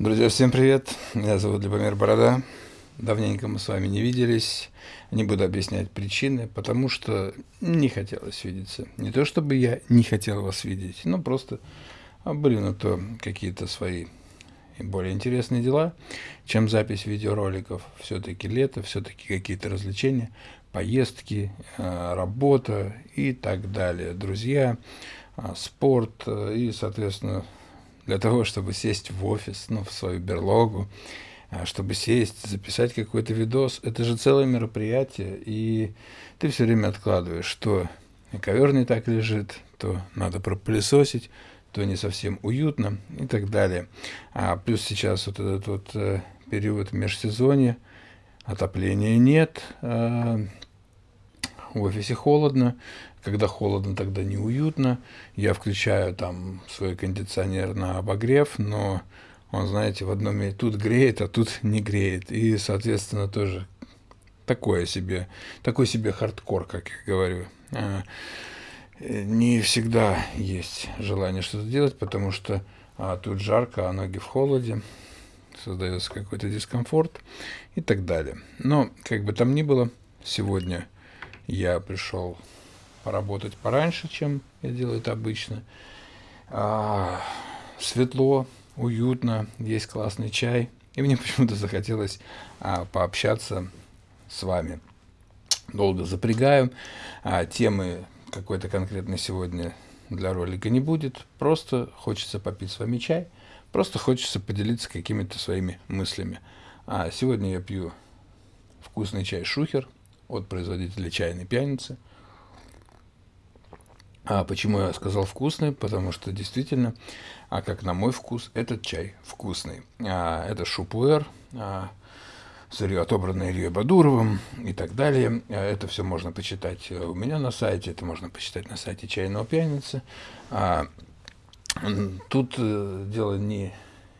Друзья, всем привет! Меня зовут Любомир Борода. Давненько мы с вами не виделись. Не буду объяснять причины, потому что не хотелось видеться. Не то чтобы я не хотел вас видеть, но просто были на то какие-то свои более интересные дела, чем запись видеороликов. Все-таки лето, все-таки какие-то развлечения, поездки, э, работа и так далее. Друзья, э, спорт э, и, соответственно, для того, чтобы сесть в офис, ну, в свою берлогу, а, чтобы сесть, записать какой-то видос. Это же целое мероприятие, и ты все время откладываешь, что ковер не так лежит, то надо пропылесосить, то не совсем уютно и так далее. А плюс сейчас вот этот вот э, период межсезонья, отопления нет, э, в офисе холодно, когда холодно, тогда неуютно. Я включаю там свой кондиционер на обогрев, но он, знаете, в одном месте тут греет, а тут не греет. И, соответственно, тоже такое себе, такой себе хардкор, как я говорю. А, не всегда есть желание что-то делать, потому что а, тут жарко, а ноги в холоде, создается какой-то дискомфорт и так далее. Но, как бы там ни было, сегодня я пришел поработать пораньше, чем я делаю это обычно. А, светло, уютно, есть классный чай. И мне почему-то захотелось а, пообщаться с вами. Долго запрягаю. А, темы какой-то конкретной сегодня для ролика не будет. Просто хочется попить с вами чай. Просто хочется поделиться какими-то своими мыслями. А сегодня я пью вкусный чай «Шухер» от производителя чайной пьяницы – а почему я сказал вкусный? Потому что действительно, а как на мой вкус, этот чай вкусный. А, это шупуэр, а, сырье, отобранное Ильей Бадуровым и так далее. А, это все можно почитать у меня на сайте, это можно почитать на сайте чайного пьяницы. А, тут э, дело не,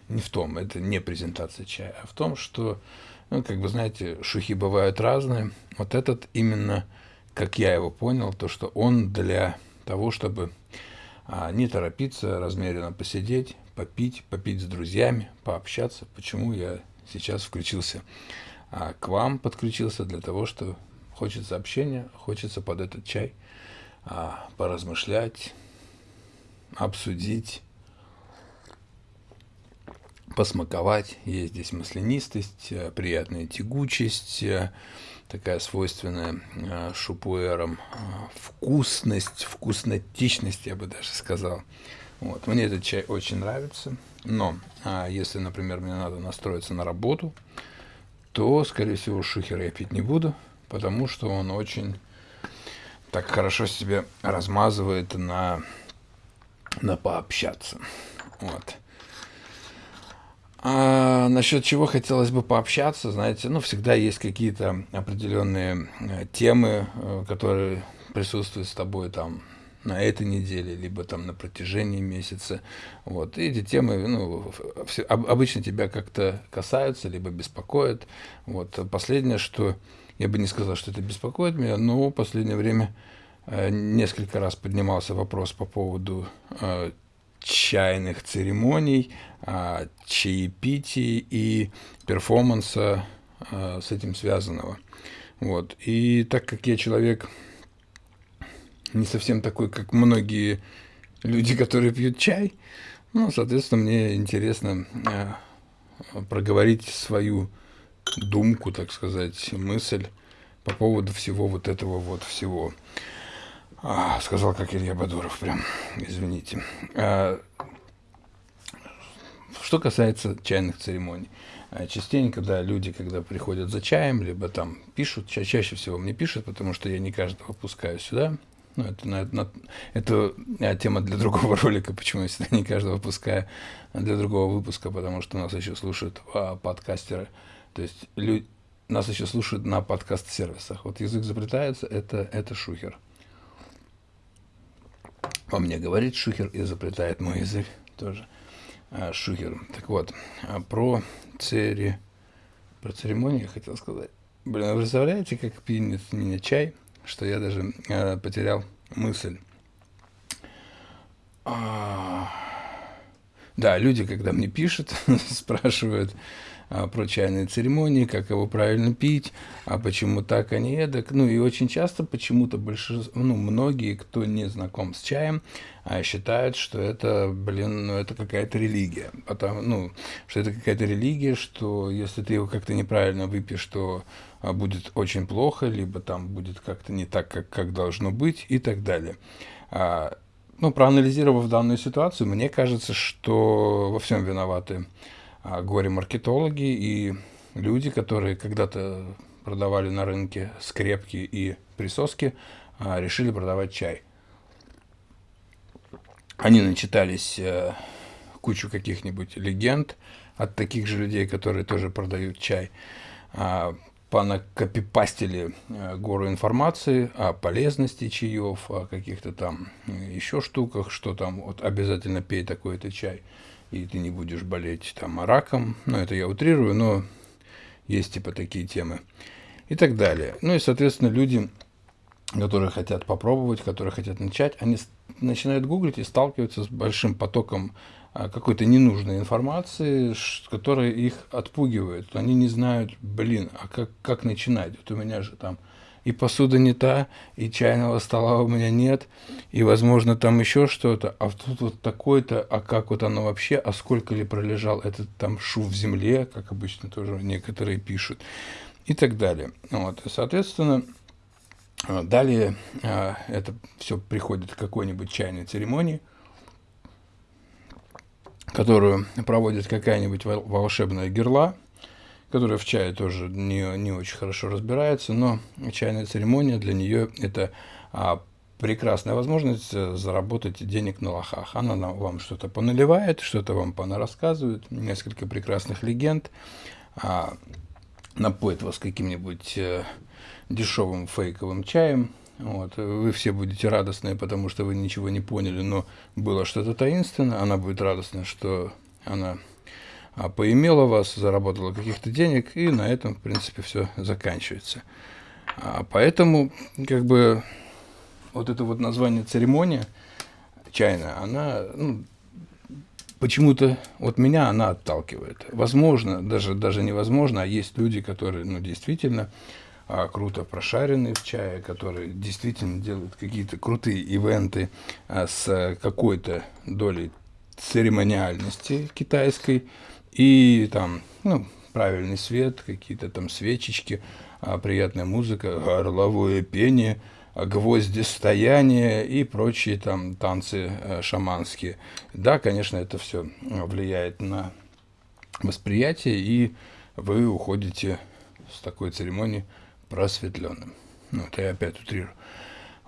не в том, это не презентация чая, а в том, что, ну, как бы, знаете, шухи бывают разные. Вот этот именно, как я его понял, то, что он для того, чтобы а, не торопиться, размеренно посидеть, попить, попить с друзьями, пообщаться. Почему я сейчас включился а, к вам, подключился для того, что хочется общения, хочется под этот чай а, поразмышлять, обсудить, посмаковать. Есть здесь маслянистость, приятная тягучесть, такая свойственная э, шупуэрам э, вкусность, вкуснотичность, я бы даже сказал. Вот. Мне этот чай очень нравится, но а если, например, мне надо настроиться на работу, то, скорее всего, шухер я пить не буду, потому что он очень так хорошо себе размазывает на, на пообщаться. Вот. А насчет чего хотелось бы пообщаться, знаете, ну, всегда есть какие-то определенные э, темы, э, которые присутствуют с тобой там на этой неделе, либо там на протяжении месяца. Вот. И эти темы ну, все, обычно тебя как-то касаются, либо беспокоят. Вот. Последнее, что я бы не сказал, что это беспокоит меня, но в последнее время э, несколько раз поднимался вопрос по поводу чайных церемоний, а, чаепитий и перформанса а, с этим связанного. Вот. И так как я человек не совсем такой, как многие люди, которые пьют чай, ну, соответственно, мне интересно а, проговорить свою думку, так сказать, мысль по поводу всего вот этого вот всего. А, сказал, как Илья Бадуров, прям, извините. А, что касается чайных церемоний. А, частенько, да, люди, когда приходят за чаем, либо там пишут, ча чаще всего мне пишут, потому что я не каждого пускаю сюда. Ну, это, на, на, это а, тема для другого ролика, почему я сюда не каждого пускаю, для другого выпуска, потому что нас еще слушают а, подкастеры. То есть люди, нас еще слушают на подкаст-сервисах. Вот язык запретается, это, это шухер во мне говорит Шухер и запретает мой язык тоже. А, Шухер. Так вот, а про цери... Про церемонию я хотел сказать. Блин, вы представляете, как пьянит меня чай, что я даже э, потерял мысль. А... Да, люди, когда мне пишут, спрашивают, а, про чайные церемонии, как его правильно пить, а почему так, а не эдак. Ну и очень часто почему-то большинство, ну многие, кто не знаком с чаем, а, считают, что это, блин, ну это какая-то религия. Потому, ну, что это какая-то религия, что если ты его как-то неправильно выпьешь, то а, будет очень плохо, либо там будет как-то не так, как, как должно быть и так далее. Ну, проанализировав данную ситуацию, мне кажется, что во всем виноваты а, горе-маркетологи и люди, которые когда-то продавали на рынке скрепки и присоски, а, решили продавать чай. Они начитались э, кучу каких-нибудь легенд от таких же людей, которые тоже продают чай. А, понакопипастили э, гору информации о полезности чаев, о каких-то там еще штуках, что там вот обязательно пей такой-то чай и ты не будешь болеть там раком, ну это я утрирую, но есть типа такие темы и так далее. Ну и, соответственно, люди, которые хотят попробовать, которые хотят начать, они начинают гуглить и сталкиваются с большим потоком а, какой-то ненужной информации, которая их отпугивает. Они не знают, блин, а как, как начинать? Вот у меня же там и посуда не та, и чайного стола у меня нет, и, возможно, там еще что-то, а тут вот такой-то, а как вот оно вообще, а сколько ли пролежал этот там шу в земле, как обычно тоже некоторые пишут, и так далее. Вот, соответственно, а, далее а, это все приходит к какой-нибудь чайной церемонии, которую проводит какая-нибудь волшебная герла, которая в чае тоже не, не очень хорошо разбирается, но чайная церемония для нее это а, прекрасная возможность э, заработать денег на лохах. Она вам что-то поналивает, что-то вам понарассказывает, несколько прекрасных легенд, а, напоит вас каким-нибудь а, дешевым фейковым чаем, вот. Вы все будете радостные, потому что вы ничего не поняли, но было что-то таинственное. Она будет радостна, что она поимела вас, заработала каких-то денег, и на этом, в принципе, все заканчивается. А поэтому, как бы, вот это вот название церемония чайная, она, ну, почему-то вот меня она отталкивает. Возможно, даже, даже невозможно, а есть люди, которые, ну, действительно а, круто прошаренные в чае, которые действительно делают какие-то крутые ивенты а, с какой-то долей церемониальности китайской, и там, ну, правильный свет, какие-то там свечечки, а, приятная музыка, горловое пение, гвозди стояния и прочие там танцы а, шаманские. Да, конечно, это все влияет на восприятие, и вы уходите с такой церемонии просветленным. Ну, это я опять утрирую.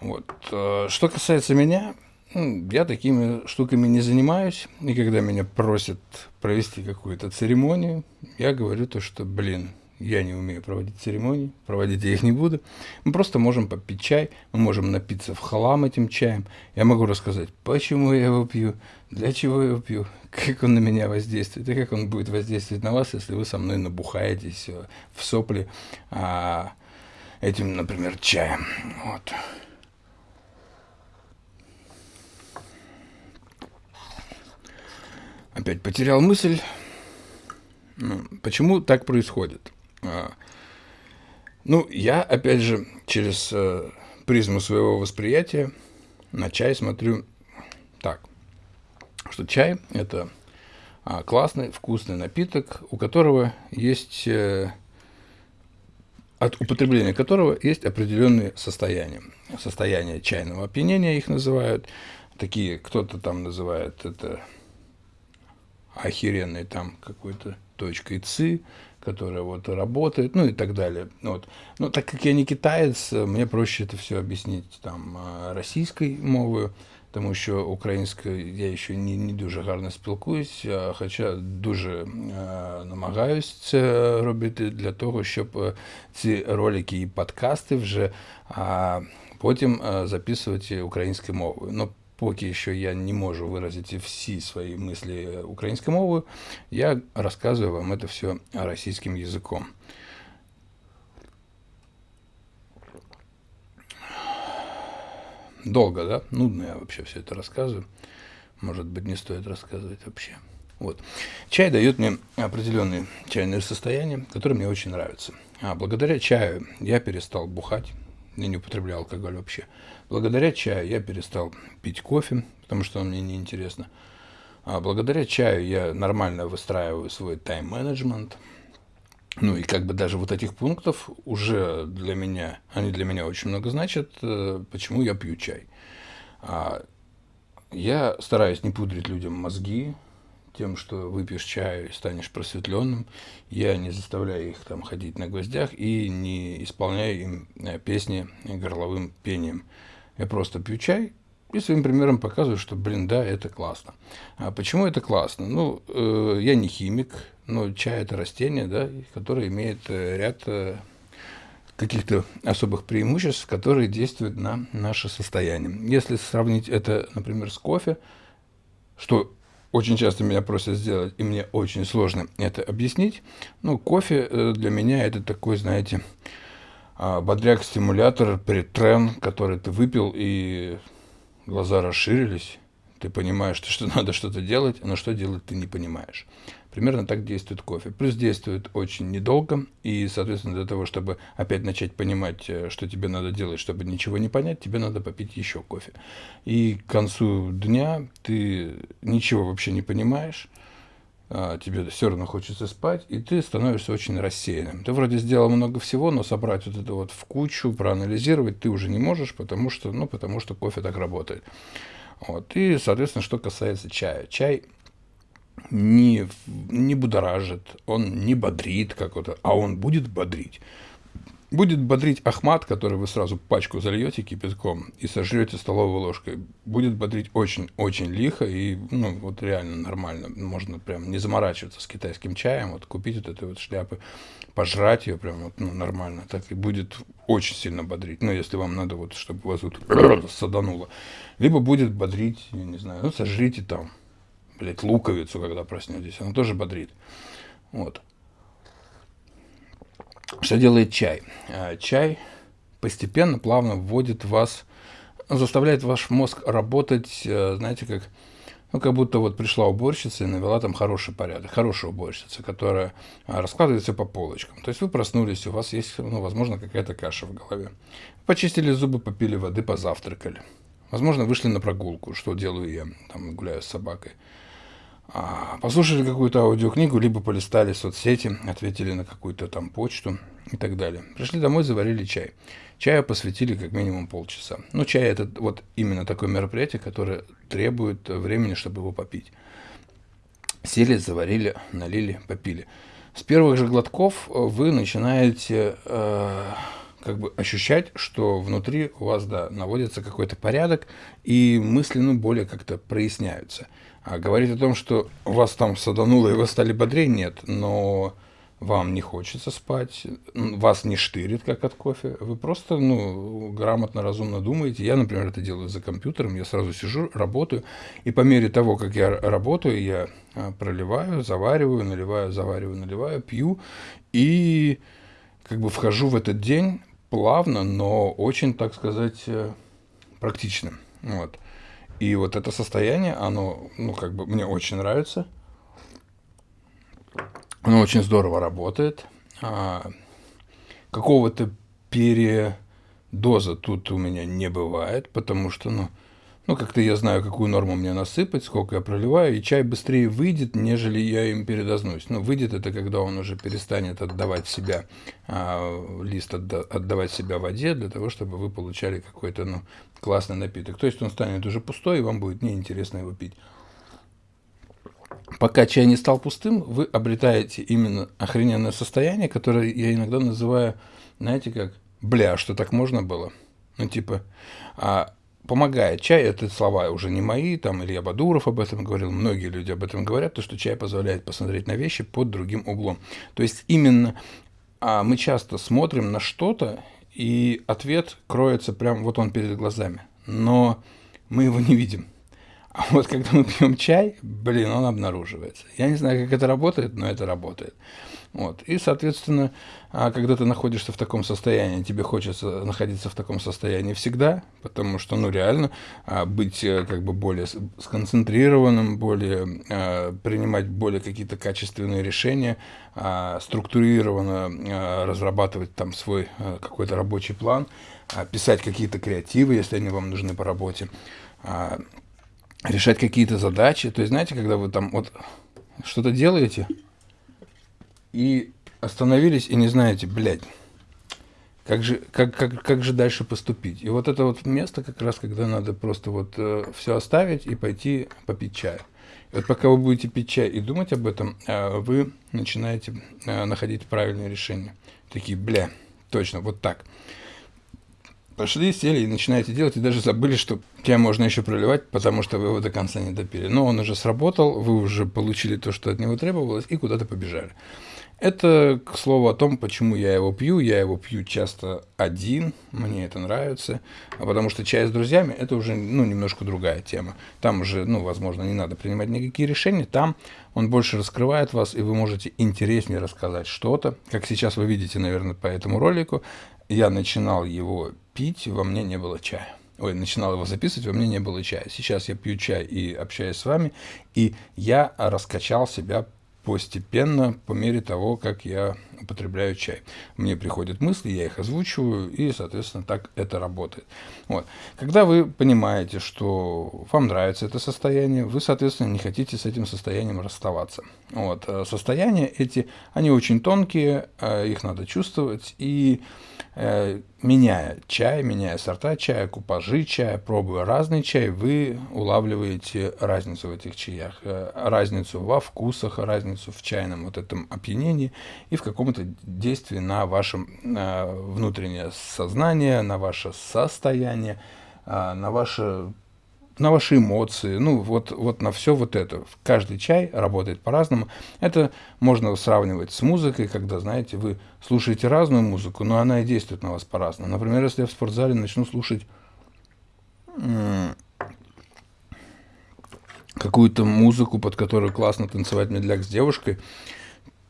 Вот. Что касается меня, я такими штуками не занимаюсь, и когда меня просят провести какую-то церемонию, я говорю то, что, блин, я не умею проводить церемонии, проводить я их не буду. Мы просто можем попить чай, мы можем напиться в хлам этим чаем. Я могу рассказать, почему я его пью, для чего я его пью, как он на меня воздействует, и как он будет воздействовать на вас, если вы со мной набухаетесь э, в сопли а, этим, например, чаем. Вот. Опять потерял мысль. Ну, почему так происходит? А, ну, я, опять же, через э, призму своего восприятия на чай смотрю так, что чай – это а, классный, вкусный напиток, у которого есть, э, от употребления которого есть определенные состояния. Состояния чайного опьянения их называют. Такие, кто-то там называет это охеренной там какой-то точкой ЦИ, которая вот работает, ну и так далее. Вот. Но так как я не китаец, мне проще это все объяснить там российской мовою, тому що українською я ще не, не дуже гарно спілкуюсь, хоча дуже намагаюсь це робити для того, щоб ці ролики і подкасти вже потім записувати українською мовою. Ну, поки що я не можу виразити всі свої мислі українською мовою, я розказую вам це все російським язиком. Долго, да? Нудно я вообще все это рассказываю. Может быть, не стоит рассказывать вообще. Вот. Чай дает мне определенное чайное состояние, которое мне очень нравится. А благодаря чаю я перестал бухать, я не употреблял алкоголь вообще. Благодаря чаю я перестал пить кофе, потому что он мне неинтересно. А благодаря чаю я нормально выстраиваю свой тайм-менеджмент. Ну и как бы даже вот этих пунктов уже для меня, они для меня очень много значат, э, почему я пью чай. А я стараюсь не пудрить людям мозги, тем, что выпьешь чай и станешь просветленным. Я не заставляю их там ходить на гвоздях и не исполняю им э, песни горловым пением. Я просто пью чай и своим примером показываю, что, блин, да, это классно. А почему это классно? Ну, э, я не химик, но чай это растение, да, которое имеет э, ряд э, каких-то особых преимуществ, которые действуют на наше состояние. Если сравнить это, например, с кофе, что очень часто меня просят сделать, и мне очень сложно это объяснить. Ну, кофе э, для меня это такой, знаете, а, бодряк-стимулятор, претрен, который ты выпил, и глаза расширились, ты понимаешь, что надо что-то делать, но что делать ты не понимаешь. Примерно так действует кофе. Плюс действует очень недолго, и, соответственно, для того, чтобы опять начать понимать, э, что тебе надо делать, чтобы ничего не понять, тебе надо попить еще кофе. И к концу дня ты ничего вообще не понимаешь, а, тебе все равно хочется спать, и ты становишься очень рассеянным. Ты вроде сделал много всего, но собрать вот это вот в кучу, проанализировать ты уже не можешь, потому что, ну, потому что кофе так работает. Вот. И, соответственно, что касается чая. Чай не, не будоражит, он не бодрит как-то, а он будет бодрить. Будет бодрить Ахмат, который вы сразу пачку зальете кипятком и сожрете столовой ложкой. Будет бодрить очень-очень лихо и, ну, вот реально нормально. Можно прям не заморачиваться с китайским чаем, вот купить вот этой вот шляпы, пожрать ее прям вот, ну, нормально. Так и будет очень сильно бодрить. Ну, если вам надо вот, чтобы вас вот садануло. Либо будет бодрить, я не знаю, ну, сожрите там блядь, луковицу, когда проснетесь, она тоже бодрит. Вот. Что делает чай? А, чай постепенно, плавно вводит вас, заставляет ваш мозг работать, э, знаете, как, ну, как будто вот пришла уборщица и навела там хороший порядок, хорошая уборщица, которая а, раскладывает все по полочкам. То есть вы проснулись, у вас есть, ну, возможно, какая-то каша в голове. Почистили зубы, попили воды, позавтракали. Возможно, вышли на прогулку, что делаю я, там гуляю с собакой. А, послушали какую-то аудиокнигу, либо полистали соцсети, ответили на какую-то там почту и так далее. Пришли домой, заварили чай. Чаю посвятили как минимум полчаса. Ну, чай это вот именно такое мероприятие, которое требует времени, чтобы его попить. Сели, заварили, налили, попили. С первых же глотков вы начинаете э, как бы ощущать, что внутри у вас, да, наводится какой-то порядок, и мысли, ну, более как-то проясняются. А говорить о том, что вас там садануло и вы стали бодрее, нет, но вам не хочется спать, вас не штырит, как от кофе, вы просто, ну, грамотно, разумно думаете. Я, например, это делаю за компьютером, я сразу сижу, работаю, и по мере того, как я работаю, я а, проливаю, завариваю, наливаю, завариваю, наливаю, пью, и как бы вхожу в этот день плавно, но очень, так сказать, э, практично. Вот. И вот это состояние, оно, ну, как бы мне очень нравится. Оно очень здорово работает. А, какого-то передоза тут у меня не бывает, потому что, ну, ну, как-то я знаю, какую норму мне насыпать, сколько я проливаю, и чай быстрее выйдет, нежели я им передознусь. Ну, выйдет это, когда он уже перестанет отдавать себя, а, лист отда отдавать себя воде, для того, чтобы вы получали какой-то, ну, классный напиток. То есть он станет уже пустой, и вам будет неинтересно его пить. Пока чай не стал пустым, вы обретаете именно охрененное состояние, которое я иногда называю, знаете как, бля, что так можно было? Ну, типа, а, помогает. Чай – это слова уже не мои, там Илья Бадуров об этом говорил, многие люди об этом говорят, то, что чай позволяет посмотреть на вещи под другим углом. То есть именно а мы часто смотрим на что-то, и ответ кроется прям вот он перед глазами, но мы его не видим. А вот когда мы пьем чай, блин, он обнаруживается. Я не знаю, как это работает, но это работает. Вот. И, соответственно, а, когда ты находишься в таком состоянии, тебе хочется находиться в таком состоянии всегда, потому что, ну, реально, а, быть э, как бы более сконцентрированным, более, а, принимать более какие-то качественные решения, структурированно разрабатывать там свой какой-то рабочий план, писать какие-то креативы, если они вам нужны по работе, решать какие-то задачи. То есть, знаете, когда вы там вот что-то делаете, и остановились и не знаете, блядь, как же, как, как, как же дальше поступить? И вот это вот место как раз, когда надо просто вот э, все оставить и пойти попить чай. И вот пока вы будете пить чай и думать об этом, э, вы начинаете э, находить правильные решения. Такие, бля, точно, вот так. Пошли, сели и начинаете делать, и даже забыли, что чай можно еще проливать, потому что вы его до конца не допили. Но он уже сработал, вы уже получили то, что от него требовалось, и куда-то побежали. Это, к слову, о том, почему я его пью. Я его пью часто один, мне это нравится, а потому что чай с друзьями – это уже ну, немножко другая тема. Там уже, ну, возможно, не надо принимать никакие решения, там он больше раскрывает вас, и вы можете интереснее рассказать что-то. Как сейчас вы видите, наверное, по этому ролику, я начинал его пить, во мне не было чая. Ой, начинал его записывать, во мне не было чая. Сейчас я пью чай и общаюсь с вами, и я раскачал себя постепенно, по мере того, как я употребляю чай. Мне приходят мысли, я их озвучиваю, и, соответственно, так это работает. Вот. Когда вы понимаете, что вам нравится это состояние, вы, соответственно, не хотите с этим состоянием расставаться. Вот. Э, состояния эти, они очень тонкие, э, их надо чувствовать, и меняя чай, меняя сорта чая, купажи чая, пробуя разный чай, вы улавливаете разницу в этих чаях, э, разницу во вкусах, разницу в чайном вот этом опьянении и в каком-то действии на ваше э, внутреннее сознание, на ваше состояние, на ваше на ваши эмоции, ну вот, вот на все вот это. Каждый чай работает по-разному. Это можно сравнивать с музыкой, когда, знаете, вы слушаете разную музыку, но она и действует на вас по-разному. Например, если я в спортзале начну слушать какую-то музыку, под которую классно танцевать медляк с девушкой,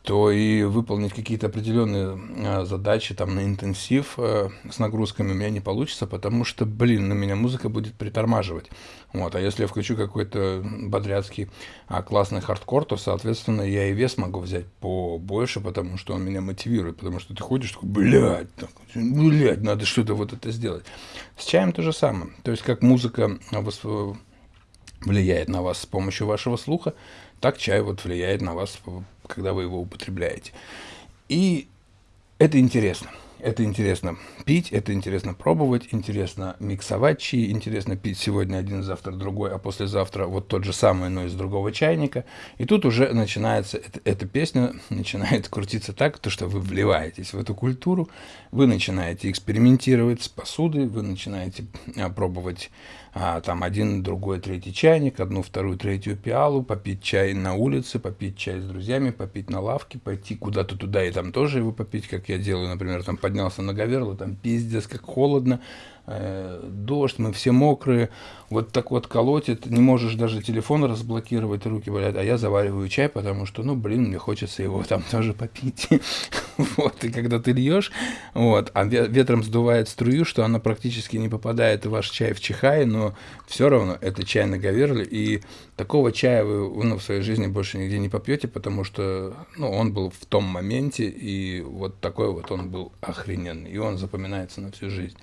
то и выполнить какие-то определенные а, задачи там на интенсив э, с нагрузками у меня не получится, потому что, блин, на меня музыка будет притормаживать. Вот, а если я включу какой-то бодряцкий а, классный хардкор, то, соответственно, я и вес могу взять побольше, потому что он меня мотивирует, потому что ты ходишь такой, блядь, так, блядь, надо что-то вот это сделать. С чаем то же самое. То есть, как музыка влияет на вас с помощью вашего слуха, так чай вот влияет на вас когда вы его употребляете. И это интересно. Это интересно пить, это интересно пробовать, интересно миксовать чаи, интересно пить сегодня один, завтра другой, а послезавтра вот тот же самый, но из другого чайника. И тут уже начинается, эта, эта песня начинает крутиться так, то, что вы вливаетесь в эту культуру, вы начинаете экспериментировать с посудой, вы начинаете а, пробовать а, там один, другой, третий чайник, одну, вторую, третью пиалу, попить чай на улице, попить чай с друзьями, попить на лавке, пойти куда-то туда и там тоже его попить, как я делаю, например, там поднялся на Говерло, там пиздец, как холодно, дождь, мы все мокрые, вот так вот колотит, не можешь даже телефон разблокировать, руки болят, а я завариваю чай, потому что, ну, блин, мне хочется его там тоже попить. вот, и когда ты льешь, вот, а ветром сдувает струю, что она практически не попадает в ваш чай в чихай, но все равно это чай на говерле, и такого чая вы ну, в своей жизни больше нигде не попьете, потому что, ну, он был в том моменте, и вот такой вот он был охрененный, и он запоминается на всю жизнь.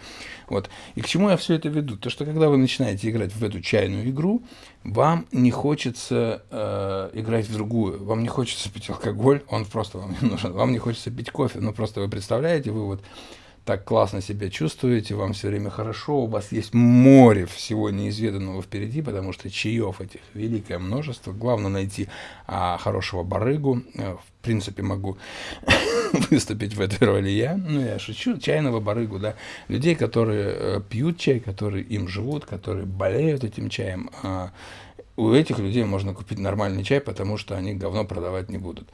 Вот. И к чему я все это веду? То, что когда вы начинаете играть в эту чайную игру, вам не хочется э, играть в другую. Вам не хочется пить алкоголь, он просто вам не нужен. Вам не хочется пить кофе. Ну, просто вы представляете, вы вот так классно себя чувствуете, вам все время хорошо, у вас есть море всего неизведанного впереди, потому что чаев этих великое множество. Главное найти а, хорошего барыгу. Э, в принципе, могу выступить в этой роли я. Ну, я шучу. Чайного барыгу, да. Людей, которые э, пьют чай, которые им живут, которые болеют этим чаем. А, у этих людей можно купить нормальный чай, потому что они говно продавать не будут.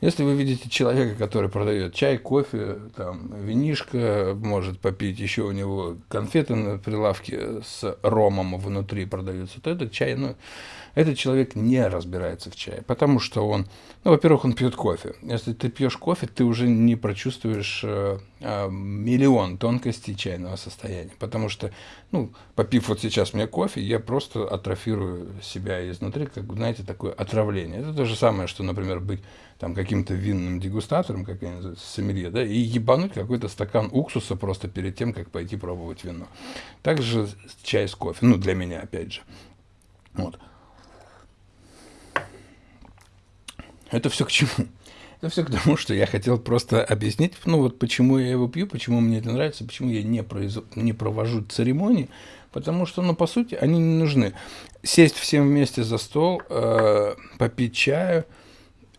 Если вы видите человека, который продает чай, кофе, там, винишко, может попить, еще у него конфеты на прилавке с ромом внутри продаются, то этот чай, ну, этот человек не разбирается в чае, потому что он, ну, во-первых, он пьет кофе. Если ты пьешь кофе, ты уже не прочувствуешь э, э, миллион тонкостей чайного состояния, потому что, ну, попив вот сейчас мне кофе, я просто атрофирую себя изнутри, как, знаете, такое отравление. Это то же самое, что, например, быть там каким-то винным дегустатором, как я называю, сомелье, да, и ебануть какой-то стакан уксуса просто перед тем, как пойти пробовать вино. Также чай с кофе, ну, для меня, опять же. Вот. Это все к чему? Это все к тому, что я хотел просто объяснить, ну вот почему я его пью, почему мне это нравится, почему я не, произ... не провожу церемонии, потому что, ну, по сути, они не нужны. Сесть всем вместе за стол, э, попить чаю,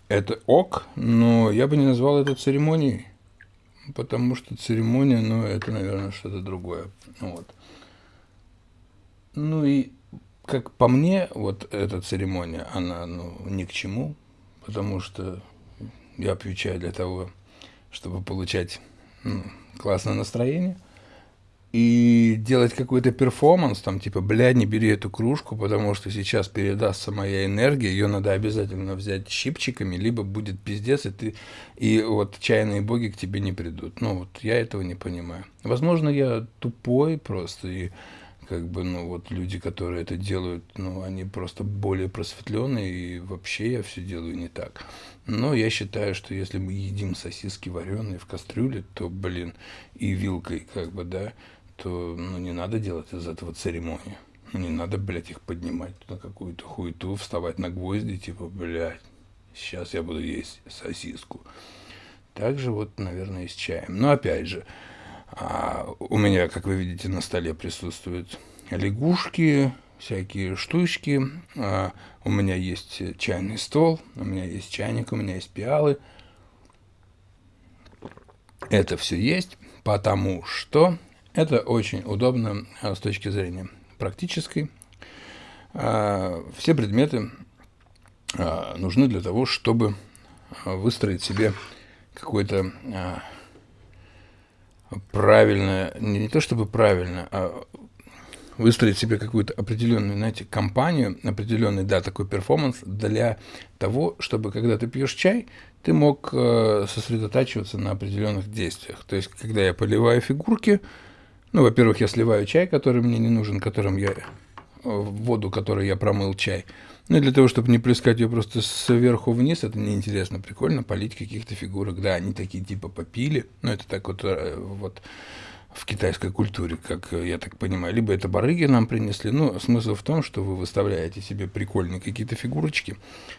это ок, но я бы не назвал это церемонией, потому что церемония, ну, это, наверное, что-то другое. Вот. Ну и, как по мне, вот эта церемония, она, ну, ни к чему, потому что я пью чай для того, чтобы получать ну, классное настроение. И делать какой-то перформанс, там, типа, бля, не бери эту кружку, потому что сейчас передастся моя энергия, ее надо обязательно взять щипчиками, либо будет пиздец, и ты, и вот чайные боги к тебе не придут. Ну, вот я этого не понимаю. Возможно, я тупой просто, и как бы, ну, вот люди, которые это делают, ну, они просто более просветленные, и вообще я все делаю не так. Но я считаю, что если мы едим сосиски вареные в кастрюле, то, блин, и вилкой, как бы, да, то, ну, не надо делать из этого церемонию. Не надо, блядь, их поднимать на какую-то хуету, вставать на гвозди, типа, блядь, сейчас я буду есть сосиску. Также вот, наверное, и с чаем. Но опять же, а у меня, как вы видите, на столе присутствуют лягушки, всякие штучки. А у меня есть чайный стол, у меня есть чайник, у меня есть пиалы. Это все есть, потому что это очень удобно а, с точки зрения практической. А, все предметы а, нужны для того, чтобы выстроить себе какой-то правильно, не, не то чтобы правильно, а выстроить себе какую-то определенную, знаете, компанию, определенный, да, такой перформанс для того, чтобы, когда ты пьешь чай, ты мог э, сосредотачиваться на определенных действиях. То есть, когда я поливаю фигурки, ну, во-первых, я сливаю чай, который мне не нужен, которым я в воду, которой я промыл чай. Ну и для того, чтобы не плескать ее просто сверху вниз, это неинтересно, прикольно полить каких-то фигурок. Да, они такие типа попили, ну это так вот, э, вот в китайской культуре, как я так понимаю. Либо это барыги нам принесли. Ну, смысл в том, что вы выставляете себе прикольные какие-то фигурочки,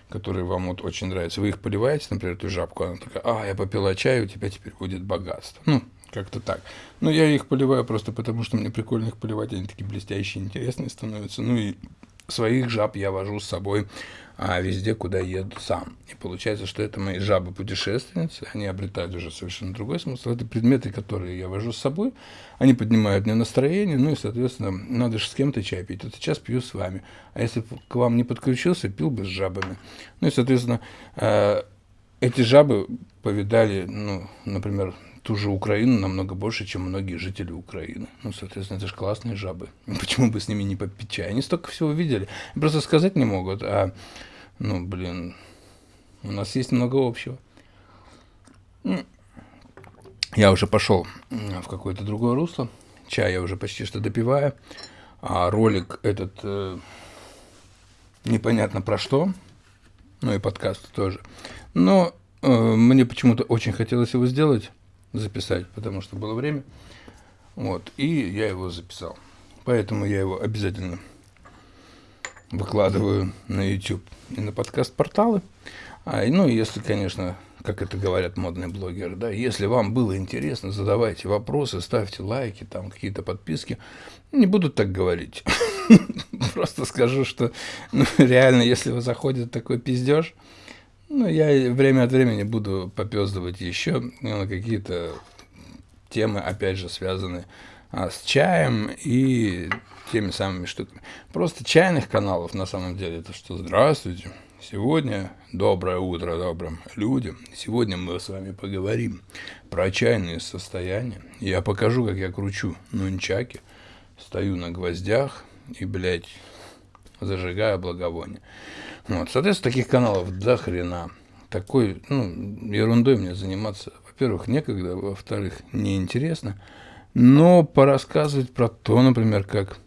которые вам вот очень нравятся. Вы их поливаете, например, эту жабку, она такая, а, я попила чай, у тебя теперь будет богатство. Ну, как-то так. Но я их поливаю просто потому, что мне прикольно их поливать, они такие блестящие, интересные становятся. Ну и своих жаб я вожу с собой а, везде, куда еду сам. И получается, что это мои жабы-путешественницы, они обретают уже совершенно другой смысл. Это предметы, которые я вожу с собой, они поднимают мне настроение, ну и, соответственно, надо же с кем-то чай пить. Вот сейчас пью с вами. А если к вам не подключился, пил бы с жабами. Ну и, соответственно, э, эти жабы повидали, ну, например, ту же Украину намного больше, чем многие жители Украины. Ну, соответственно, это же классные жабы. Почему бы с ними не попить чай? Они столько всего видели. Просто сказать не могут, а, ну, блин, у нас есть много общего. Я уже пошел в какое-то другое русло. Чай я уже почти что допиваю. А ролик этот э, непонятно про что. Ну и подкаст тоже. Но э, мне почему-то очень хотелось его сделать записать, потому что было время. Вот, и я его записал. Поэтому я его обязательно выкладываю на YouTube и на подкаст-порталы. А, ну, если, конечно, как это говорят модные блогеры, да, если вам было интересно, задавайте вопросы, ставьте лайки, там какие-то подписки. Не буду так говорить. Просто скажу, что ну, реально, если вы заходит такой пиздеж, ну, я время от времени буду попездывать еще на какие-то темы, опять же, связанные а, с чаем и теми самыми штуками. Просто чайных каналов на самом деле это что здравствуйте. Сегодня доброе утро добрым людям. Сегодня мы с вами поговорим про чайные состояния. Я покажу, как я кручу нунчаки, стою на гвоздях и, блядь, зажигаю благовоние. Вот, соответственно, таких каналов до хрена. Такой, ну, ерундой мне заниматься, во-первых, некогда, во-вторых, неинтересно. Но порассказывать про то, например, как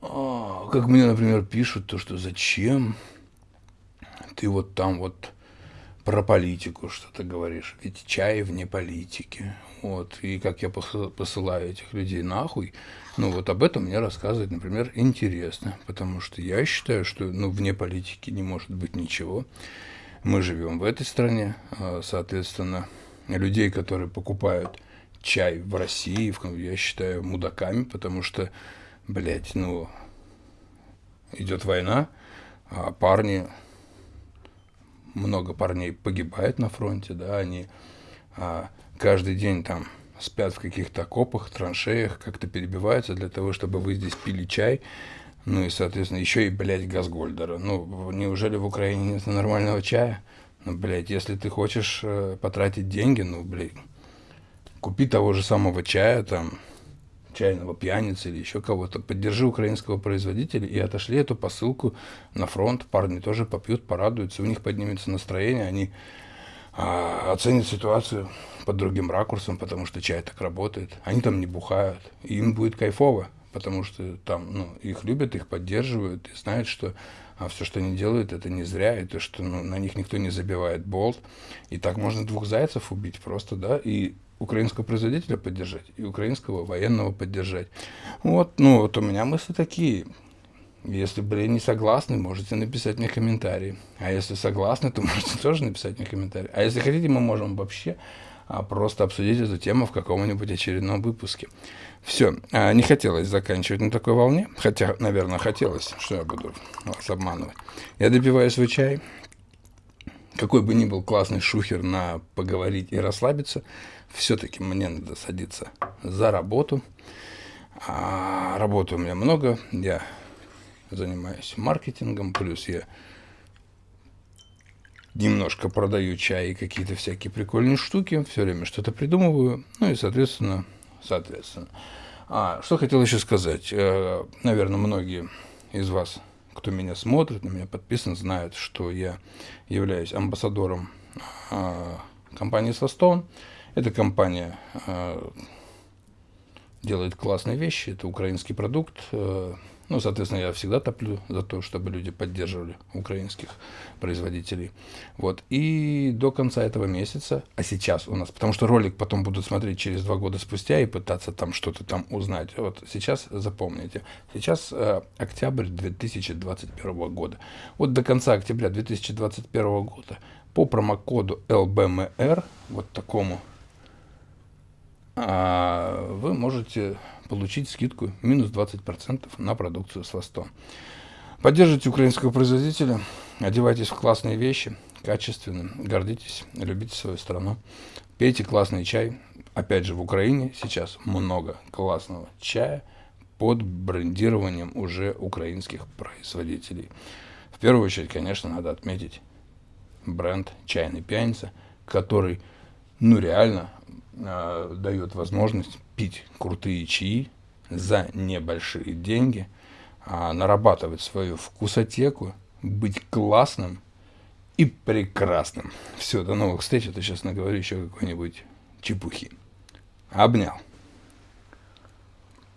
а, как мне, например, пишут, то, что зачем ты вот там вот про политику что-то говоришь. Ведь чай вне политики. Вот. И как я посылаю этих людей нахуй, ну вот об этом мне рассказывать, например, интересно. Потому что я считаю, что ну, вне политики не может быть ничего. Мы живем в этой стране, а, соответственно, людей, которые покупают чай в России, я считаю мудаками, потому что блядь, ну, идет война, а парни, много парней погибает на фронте, да, они а, каждый день там спят в каких-то окопах, траншеях, как-то перебиваются для того, чтобы вы здесь пили чай, ну и, соответственно, еще и, блядь, Газгольдера. Ну, неужели в Украине нет нормального чая? Ну, блядь, если ты хочешь э, потратить деньги, ну, блядь, купи того же самого чая, там, чайного пьяницы или еще кого-то, поддержи украинского производителя и отошли эту посылку на фронт. Парни тоже попьют, порадуются, у них поднимется настроение, они а, оценят ситуацию под другим ракурсом, потому что чай так работает. Они там не бухают, и им будет кайфово, потому что там ну, их любят, их поддерживают и знают, что а все, что они делают, это не зря, и то, что ну, на них никто не забивает болт. И так можно двух зайцев убить просто, да, и украинского производителя поддержать и украинского военного поддержать. Вот, ну, вот у меня мысли такие. Если, блин, не согласны, можете написать мне комментарий. А если согласны, то можете тоже написать мне комментарий. А если хотите, мы можем вообще а, просто обсудить эту тему в каком-нибудь очередном выпуске. Все, а, не хотелось заканчивать на такой волне, хотя, наверное, хотелось, что я буду вас обманывать. Я допиваю свой чай, какой бы ни был классный шухер на поговорить и расслабиться, все-таки мне надо садиться за работу. А работы у меня много, я занимаюсь маркетингом, плюс я немножко продаю чай и какие-то всякие прикольные штуки, все время что-то придумываю, ну и, соответственно, соответственно. А, что хотел еще сказать. Э, Наверное, многие из вас, кто меня смотрит, на меня подписан, знают, что я являюсь амбассадором а, компании Состон. Эта компания э, делает классные вещи, это украинский продукт. Э, ну, соответственно, я всегда топлю за то, чтобы люди поддерживали украинских производителей. Вот. И до конца этого месяца, а сейчас у нас, потому что ролик потом будут смотреть через два года спустя и пытаться там что-то там узнать. Вот сейчас запомните. Сейчас э, октябрь 2021 года. Вот до конца октября 2021 года по промокоду LBMR, вот такому вы можете получить скидку минус 20% на продукцию с Востон. Поддержите украинского производителя, одевайтесь в классные вещи, качественно, гордитесь, любите свою страну, пейте классный чай. Опять же, в Украине сейчас много классного чая под брендированием уже украинских производителей. В первую очередь, конечно, надо отметить бренд «Чайный пьяница», который, ну, реально э, дает возможность пить крутые чаи за небольшие деньги, э, нарабатывать свою вкусотеку, быть классным и прекрасным. Все, до новых встреч. Это сейчас наговорю еще какой-нибудь чепухи. Обнял.